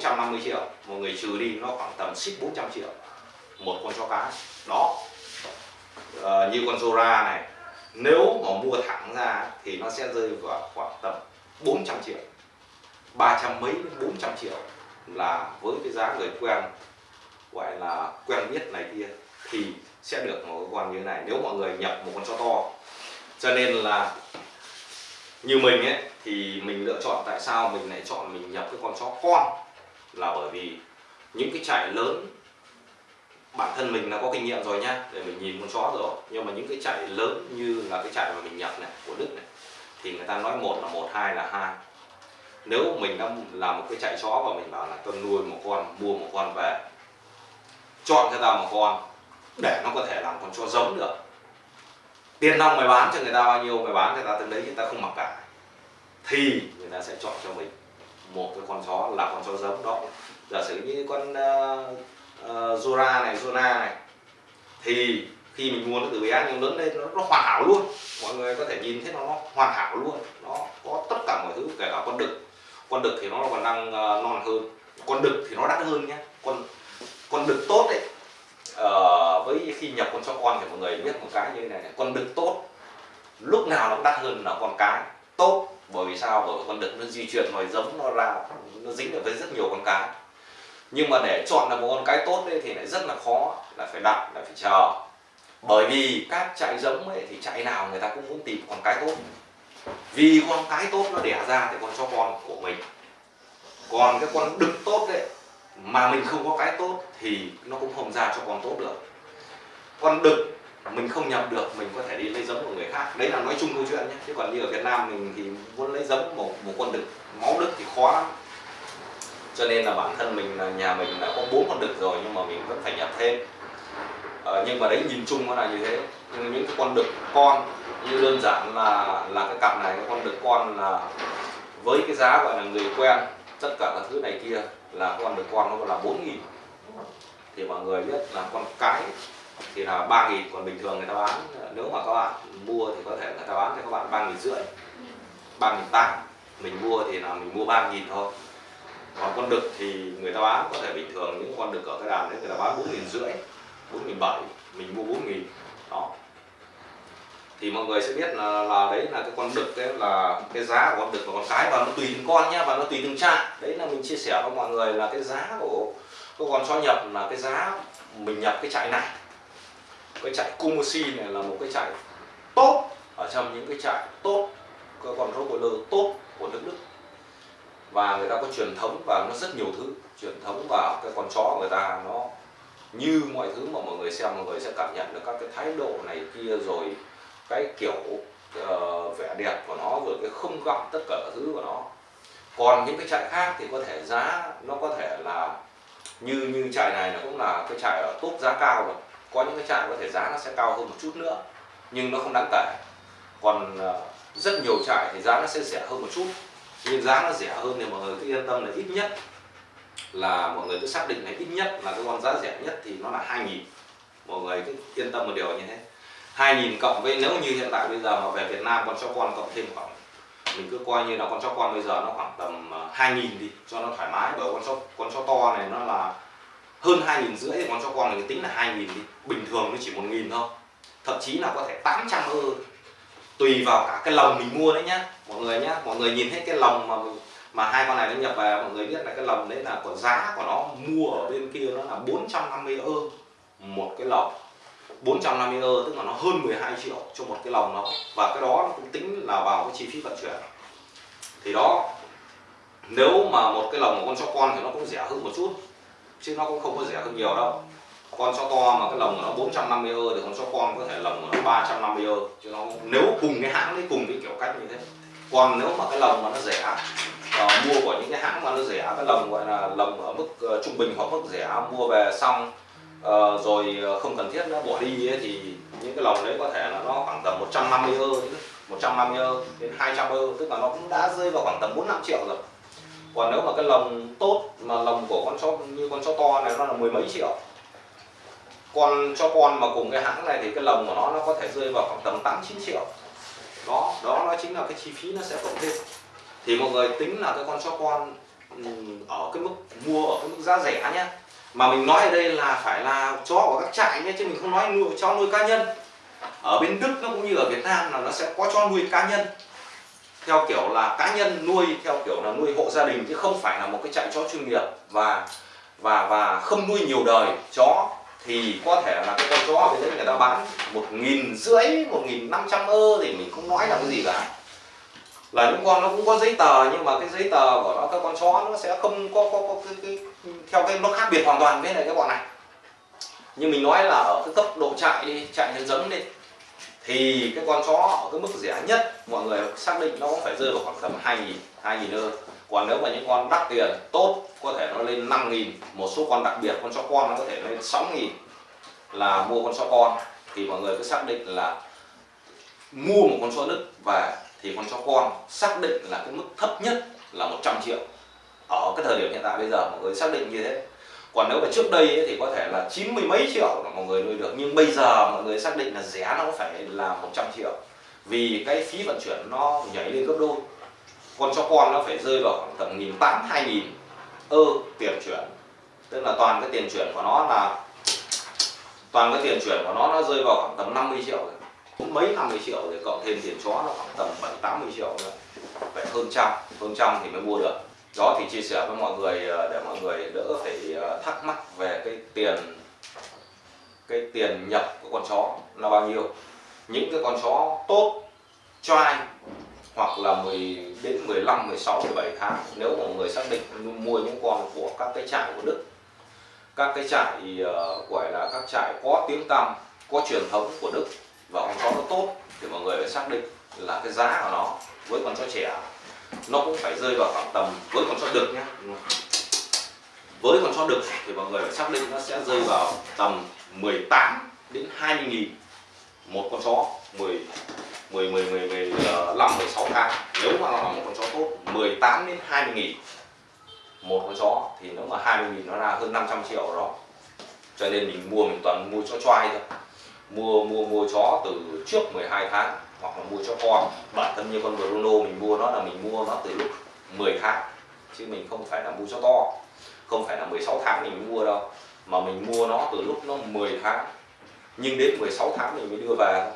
450 triệu một người trừ đi nó khoảng tầm xích 400 triệu một con chó cái đó. À, như con Zora này nếu mà mua thẳng ra thì nó sẽ rơi vào khoảng tầm 400 triệu 300 mấy đến 400 triệu là với cái giá người quen gọi là quen biết này kia thì sẽ được một con như thế này. Nếu mọi người nhập một con chó to cho nên là như mình ấy thì mình lựa chọn tại sao mình lại chọn mình nhập cái con chó con là bởi vì những cái trại lớn, bản thân mình là có kinh nghiệm rồi nhá để mình nhìn con chó rồi. Nhưng mà những cái trại lớn như là cái trại mà mình nhập này, của Đức này, thì người ta nói một là một, hai là hai. Nếu mình đã làm một cái trại chó và mình bảo là tôi nuôi một con mua một con về, chọn cho ta một con, để nó có thể làm con chó giống được. Tiền nong mày bán cho người ta bao nhiêu, mày bán cho người ta từng đấy, người ta không mặc cả. Thì người ta sẽ chọn cho mình một cái con chó là con chó giống. Đó giả sử như con uh, uh, Zora này Zona này thì khi mình mua nó từ bé nhưng lớn lên nó, nó hoàn hảo luôn. Mọi người có thể nhìn thấy nó, nó hoàn hảo luôn. Nó có tất cả mọi thứ kể cả con đực. Con đực thì nó còn đang uh, non hơn. Con đực thì nó đắt hơn nhé con con đực tốt đấy uh, với khi nhập con chó con thì mọi người biết một cái như thế này, này con đực tốt. Lúc nào nó cũng đắt hơn là con cái. Tốt bởi vì sao? Bởi vì con đực nó di chuyển nòi giống nó ra nó dính được với rất nhiều con cái. Nhưng mà để chọn được một con cái tốt ấy, thì lại rất là khó là phải đặt là phải chờ. Bởi vì các trại giống ấy thì trại nào người ta cũng muốn tìm con cái tốt. Vì con cái tốt nó đẻ ra thì con cho con của mình. Còn cái con đực tốt đấy mà mình không có cái tốt thì nó cũng không ra cho con tốt được. Con đực mình không nhập được mình có thể đi lấy giống của người khác. Đấy là nói chung câu chuyện nhé. Chứ còn như ở Việt Nam mình thì muốn lấy giống một một con đực máu đực thì khó lắm. Cho nên là bản thân mình là nhà mình đã có bốn con đực rồi nhưng mà mình vẫn phải nhập thêm. Ờ, nhưng mà đấy nhìn chung nó là như thế. Nhưng những cái con đực con như đơn giản là là cái cặp này cái con đực con là với cái giá gọi là người quen tất cả các thứ này kia là con đực con nó là bốn nghìn. Thì mọi người biết là con cái thì là ba nghìn còn bình thường người ta bán nếu mà các bạn mua thì có thể người ta bán cho các bạn ba nghìn rưỡi ba nghìn tám. Mình mua thì là mình mua ba nghìn thôi. Còn con đực thì người ta bán có thể bình thường những con đực ở cái đàn đấy người ta bán bốn nghìn rưỡi bốn nghìn bảy mình mua bốn nghìn. Đó. Thì mọi người sẽ biết là, là đấy là cái con đực đấy là cái giá của con đực và con cái và nó tùy từng con nhá và nó tùy từng trại. Đấy là mình chia sẻ với mọi người là cái giá của cái con chó nhập là cái giá mình nhập cái trại này cái trại Kumusi này là một cái trại tốt ở trong những cái trại tốt cái con Rottweiler tốt của nước Đức. Và người ta có truyền thống và nó rất nhiều thứ truyền thống và cái con chó người ta nó như mọi thứ mà mọi người xem mọi người sẽ cảm nhận được các cái thái độ này kia rồi cái kiểu uh, vẻ đẹp của nó rồi cái không gọng tất cả các thứ của nó. Còn những cái trại khác thì có thể giá nó có thể là như như trại này nó cũng là cái trại ở tốt giá cao rồi có những cái trại có thể giá nó sẽ cao hơn một chút nữa, nhưng nó không đáng kể. Còn ờ, rất nhiều trại thì giá nó sẽ rẻ hơn một chút, nhưng giá nó rẻ hơn thì mọi người cứ yên tâm là ít nhất là mọi người cứ xác định là ít nhất là cái con giá rẻ nhất thì nó là 2.000 mọi người cứ yên tâm một điều như thế. 2.000 cộng với nếu như hiện tại bây giờ mà về Việt Nam con chó con cộng thêm khoảng, mình cứ coi như là con chó con bây giờ nó khoảng tầm ờ, 2.000 đi cho nó thoải mái. Bởi con chó con chó to này nó là hơn 2.000 rưỡi con chó con này tính là 2.000 đi. Bình thường nó chỉ 1.000 thôi. Thậm chí là có thể 800 ơ. Tùy vào cả cái lồng mình mua đấy nhá. Mọi người nhá, mọi người nhìn thấy cái lồng mà mà hai con này nó nhập về mọi người biết là cái lồng đấy là còn giá của nó mua ở bên kia nó là 450 ơ. Một cái lồng. 450 ơ, tức là nó hơn 12 triệu cho một cái lồng nó và cái đó nó cũng tính là vào cái chi phí vận chuyển. Thì đó, nếu mà một cái lồng của con chó con thì nó cũng rẻ hơn một chút chứ nó cũng không có rẻ hơn nhiều đâu. Con chó to mà cái lồng của nó 450 ơ thì con chó con có thể lồng của nó 350 ơ. Chứ nó nếu cùng cái hãng đấy cùng cái kiểu cách như thế. Còn nếu mà cái lồng mà nó rẻ uh, mua của những cái hãng mà nó rẻ cái lồng gọi là lồng ở mức uh, trung bình hoặc mức rẻ mua về xong uh, rồi không cần thiết nó bỏ đi ấy, thì những cái lồng đấy có thể là nó khoảng tầm 150 ơ. 150 ơ đến 200 ơ tức là nó cũng đã rơi vào khoảng tầm 4 5 triệu rồi còn nếu mà cái lồng tốt mà lồng của con chó như con chó to này nó là mười mấy triệu, con cho con mà cùng cái hãng này thì cái lồng của nó nó có thể rơi vào khoảng tầm 8 9 triệu. Đó đó nó chính là cái chi phí nó sẽ cộng thêm. Thì mọi người tính là cái con chó con ừ, ở cái mức mua ở cái mức giá rẻ nhé mà mình nói ở đây là phải là chó của các trại nhé chứ mình không nói nuôi chó nuôi cá nhân. Ở bên Đức nó cũng như ở Việt Nam là nó sẽ có cho nuôi cá nhân theo kiểu là cá nhân nuôi theo kiểu là nuôi hộ gia đình chứ không phải là một cái trại chó chuyên nghiệp và và và không nuôi nhiều đời. Chó thì có thể là cái con chó ở đấy người ta bán một nghìn rưỡi một nghìn năm trăm ơ thì mình không nói là cái gì cả. Là những con nó cũng có giấy tờ nhưng mà cái giấy tờ của nó các con chó nó sẽ không có, có, có cái, cái, theo cái nó khác biệt hoàn toàn với lại cái bọn này. Như mình nói là ở cái cấp độ trại đi trại nhân giống đi thì cái con chó ở cái mức rẻ nhất, mọi người xác định nó cũng phải rơi vào khoảng tầm hai nghìn hai nghìn ơ còn nếu mà những con đắt tiền, tốt, có thể nó lên 5 nghìn, một số con đặc biệt, con chó con nó có thể lên 6 nghìn là mua con chó con. Thì mọi người cứ xác định là mua một con chó Đức về thì con chó con xác định là cái mức thấp nhất là 100 triệu. Ở cái thời điểm hiện tại bây giờ, mọi người xác định như thế còn nếu mà trước đây ấy, thì có thể là chín mươi mấy triệu là mọi người nuôi được. Nhưng bây giờ mọi người xác định là rẻ nó phải là 100 triệu. Vì cái phí vận chuyển nó nhảy lên gấp đôi. Con cho con nó phải rơi vào khoảng tầm nghìn tám hai nghìn ơ tiền chuyển. Tức là toàn cái tiền chuyển của nó là toàn cái tiền chuyển của nó nó rơi vào khoảng tầm 50 triệu rồi. Mấy 50 triệu thì cộng thêm tiền chó nó khoảng tầm 7 80 triệu rồi phải hơn trăm. Hơn trăm thì mới mua được đó thì chia sẻ với mọi người ờ, để mọi người đỡ phải ờ, thắc mắc về cái tiền cái tiền nhập của con chó là bao nhiêu. Những cái con chó tốt cho ai hoặc là 10 đến 15, 16, 17 tháng nếu mọi người xác định mua những con của các cái trại của Đức các cái trại uh, gọi là các trại có tiếng tăm có truyền thống của Đức và con chó nó tốt thì mọi người phải xác định là cái giá của nó với con chó trẻ nó cũng phải rơi vào khoảng tầm, với con chó đực nhé với con chó đực thì mọi người phải xác định nó sẽ rơi vào tầm 18 đến 20 nghìn một con chó. 10 10 10 10 15 16 tháng. Nếu mà nó là một con chó tốt 18 đến 20 nghìn một con chó, thì nếu mà 20 nghìn nó ra hơn 500 triệu đó. Cho nên mình mua, mình toàn mua chó choai thôi. Mua mua mua chó từ trước 12 tháng hoặc là mua cho con. Bản thân như con Bruno, mình mua nó là mình mua nó từ lúc 10 tháng. Chứ mình không phải là mua cho to. Không phải là 16 tháng mình mua đâu. Mà mình mua nó từ lúc nó 10 tháng. Nhưng đến 16 tháng mình mới đưa về.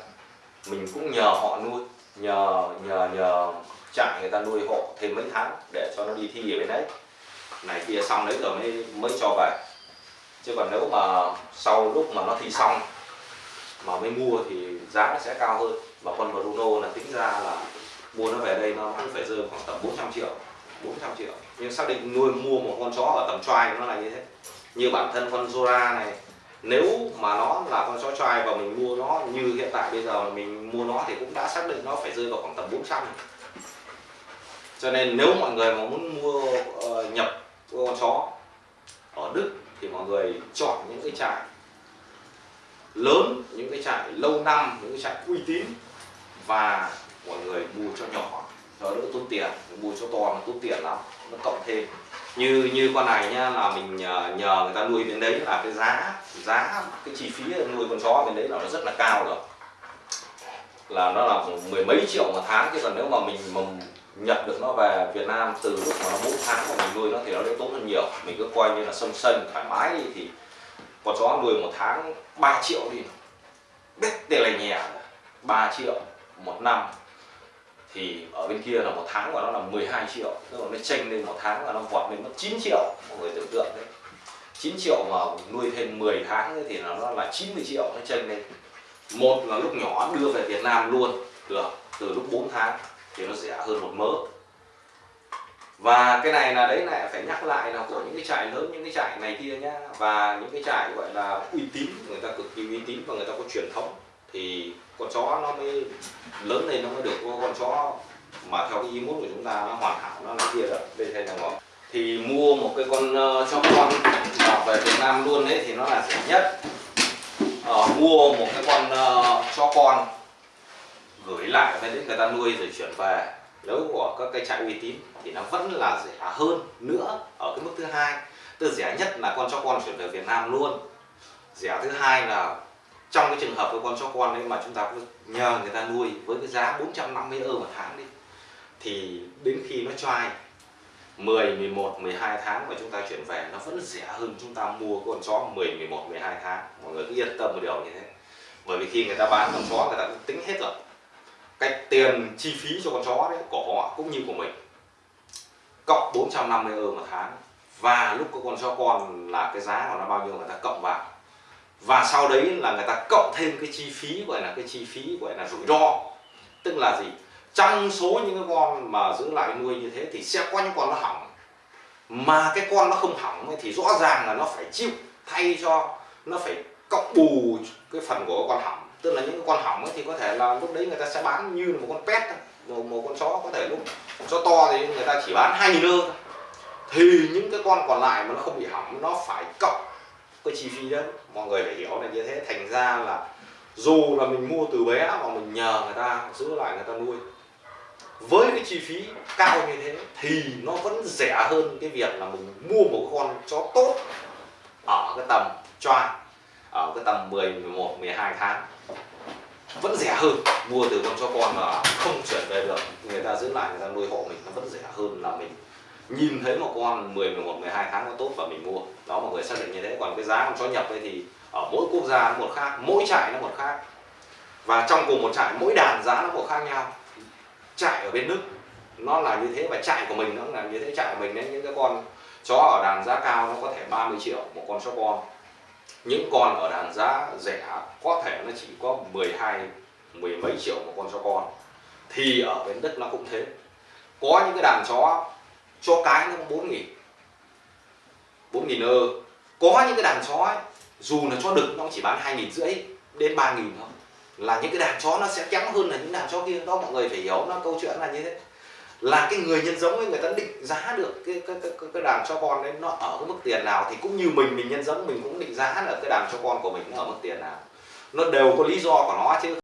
Mình cũng nhờ họ nuôi, nhờ nhờ nhờ trại người ta nuôi hộ thêm mấy tháng để cho nó đi thi ở bên đấy. Này kia xong đấy rồi mới mới cho về. Chứ còn nếu mà sau lúc mà nó thi xong, mà mới mua thì giá nó sẽ cao hơn và con Bruno là tính ra là mua nó về đây nó cũng phải rơi khoảng tầm 400 triệu 400 triệu. Nhưng xác định nuôi mua một con chó ở tầm trai nó là như thế. Như bản thân con Zora này nếu mà nó là con chó trai và mình mua nó như hiện tại bây giờ mình mua nó thì cũng đã xác định nó phải rơi vào khoảng tầm 400 cho nên nếu mọi người mà muốn mua uh, nhập con chó ở Đức thì mọi người chọn những cái trại lớn những cái trại lâu năm những cái trại uy tín và mọi người mua cho nhỏ cho đỡ tốn tiền mua cho to nó tốn tiền lắm nó cộng thêm. Như như con này nhá là mình nhờ, nhờ người ta nuôi bên đấy là cái giá giá cái chi phí nuôi con chó bên đấy là nó rất là cao rồi. Là nó là mười mấy triệu một tháng chứ còn nếu mà mình mà nhập được nó về Việt Nam từ lúc mà nó bốn tháng mà mình nuôi nó thì nó đỡ tốn hơn nhiều. Mình cứ coi như là sân sân thoải mái đi thì con chó nuôi một tháng 3 triệu đi biết tiền là nhẹ 3 triệu một năm. Thì ở bên kia là một tháng của nó là 12 triệu. Tức là nó chênh lên một tháng là nó vọt lên mất 9 triệu, mọi người tưởng tượng đấy. 9 triệu mà nuôi thêm 10 tháng thì nó là 90 triệu nó chênh lên. Một là lúc nhỏ đưa về Việt Nam luôn, được, từ lúc 4 tháng thì nó rẻ hơn một mớ và cái này là đấy lại phải nhắc lại là của những cái trại lớn những cái trại này kia nhá. Và những cái trại gọi là uy tín người ta cực kỳ uy tín và người ta có truyền thống thì con chó nó mới lớn lên nó mới được con chó mà theo cái ý muốn của chúng ta nó hoàn hảo nó là kia rồi đây thay là thì mua một cái con uh, chó con mà về Việt Nam luôn đấy thì nó là rẻ nhất. Uh, mua một cái con uh, chó con gửi lại ở bên đấy người ta nuôi rồi chuyển về nếu của các cái trại uy tín thì nó vẫn là rẻ hơn nữa ở cái mức thứ hai. Từ rẻ nhất là con chó con chuyển về Việt Nam luôn. Rẻ thứ hai là trong cái trường hợp của con chó con đấy mà chúng ta cứ nhờ người ta nuôi với cái giá 450 euro một tháng đi thì đến khi nó choai 10, 11, 12 tháng mà chúng ta chuyển về nó vẫn rẻ hơn chúng ta mua con chó 10, 11, 12 tháng. Mọi người cứ yên tâm một điều như thế. Bởi vì khi người ta bán con chó người ta cũng tính hết rồi cái tiền chi phí cho con chó đấy, của họ, cũng như của mình. Cộng 450 euro một tháng. Và lúc có con chó con là cái giá của nó bao nhiêu người ta cộng vào. Và sau đấy là người ta cộng thêm cái chi phí, gọi là cái chi phí, gọi là rủi ro. Tức là gì? Trong số những cái con mà giữ lại nuôi như thế thì sẽ có những con nó hỏng. Mà cái con nó không hỏng ấy thì rõ ràng là nó phải chịu thay cho, nó phải cộng bù cái phần của con hỏng tức là những con hỏng ấy thì có thể là lúc đấy người ta sẽ bán như là một con pet một, một con chó có thể lúc chó to thì người ta chỉ bán hai nghìn ơ thì những cái con còn lại mà nó không bị hỏng nó phải cộng cái chi phí đấy. Mọi người phải hiểu là như thế. Thành ra là dù là mình mua từ bé mà mình nhờ người ta giữ lại người ta nuôi với cái chi phí cao như thế thì nó vẫn rẻ hơn cái việc là mình mua một con chó tốt ở cái tầm choa Ờ, ở cái tầm 10, 11, 12 tháng. Vẫn rẻ hơn mua từ con chó con mà không chuyển về được. Người ta giữ lại người ta nuôi hộ mình nó vẫn rẻ hơn là mình. Nhìn thấy một con 10, 11, 12 tháng nó tốt và mình mua. Đó mọi người xác định như thế. Còn cái giá con chó nhập ấy thì ở mỗi quốc gia nó một khác mỗi trại nó một khác. Và trong cùng một trại mỗi đàn giá nó một khác nhau. Trại ở bên Đức nó là như thế và trại của mình nó là như thế. Trại của mình đấy những cái con chó ở đàn giá cao nó có thể 30 triệu một con chó con những con ở đàn giá rẻ có thể nó chỉ có 12 mười mấy triệu một con chó con. Thì ở bên Đức nó cũng thế. Có những cái đàn chó cho cái nó bốn nghìn bốn nghìn ơ. Có những cái đàn chó ấy, dù là chó đực nó chỉ bán hai nghìn rưỡi đến ba nghìn thôi. Là những cái đàn chó nó sẽ kém hơn là những đàn chó kia. Đó mọi người phải hiểu nó câu chuyện là như thế là cái người nhân giống ấy người ta định giá được cái cái cái, cái đàn cho con đấy nó ở cái mức tiền nào thì cũng như mình mình nhân giống mình cũng định giá là cái đàn cho con của mình nó ở mức tiền nào. Nó đều có lý do của nó chứ.